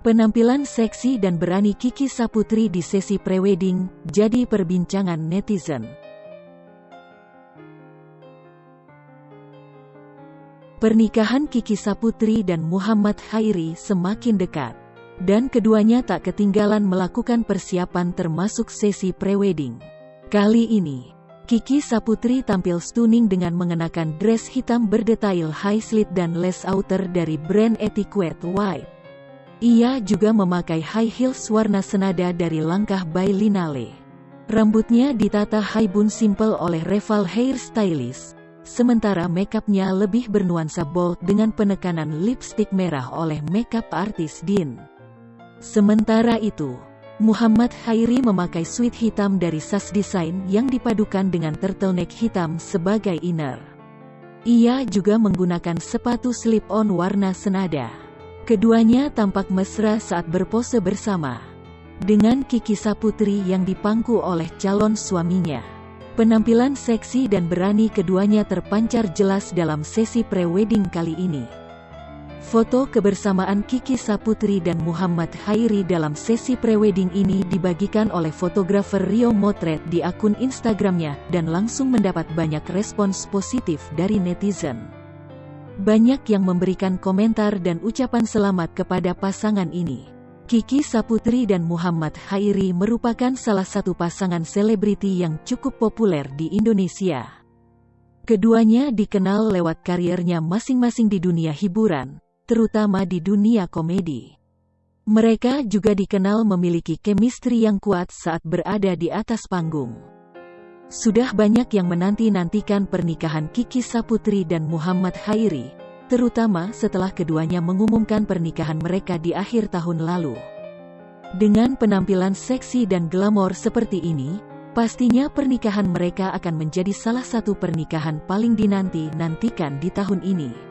Penampilan seksi dan berani Kiki Saputri di sesi prewedding jadi perbincangan netizen. Pernikahan Kiki Saputri dan Muhammad Hairi semakin dekat, dan keduanya tak ketinggalan melakukan persiapan termasuk sesi prewedding. Kali ini, Kiki Saputri tampil stunning dengan mengenakan dress hitam berdetail high slit dan lace outer dari brand Etiquette White. Ia juga memakai high heels warna senada dari langkah by Linale. Rambutnya ditata high bun simple oleh Reval Hair Stylist, sementara makeupnya lebih bernuansa bold dengan penekanan lipstick merah oleh makeup artis Din. Sementara itu, Muhammad Hairi memakai suit hitam dari SAS Design yang dipadukan dengan turtleneck hitam sebagai inner. Ia juga menggunakan sepatu slip-on warna senada. Keduanya tampak mesra saat berpose bersama. Dengan Kiki Saputri yang dipangku oleh calon suaminya. Penampilan seksi dan berani keduanya terpancar jelas dalam sesi pre-wedding kali ini. Foto kebersamaan Kiki Saputri dan Muhammad Hairi dalam sesi pre-wedding ini dibagikan oleh fotografer Rio Motret di akun Instagramnya dan langsung mendapat banyak respons positif dari netizen. Banyak yang memberikan komentar dan ucapan selamat kepada pasangan ini. Kiki Saputri dan Muhammad Hairi merupakan salah satu pasangan selebriti yang cukup populer di Indonesia. Keduanya dikenal lewat karirnya masing-masing di dunia hiburan, terutama di dunia komedi. Mereka juga dikenal memiliki chemistry yang kuat saat berada di atas panggung. Sudah banyak yang menanti-nantikan pernikahan Kiki Saputri dan Muhammad Hairi, terutama setelah keduanya mengumumkan pernikahan mereka di akhir tahun lalu. Dengan penampilan seksi dan glamor seperti ini, pastinya pernikahan mereka akan menjadi salah satu pernikahan paling dinanti-nantikan di tahun ini.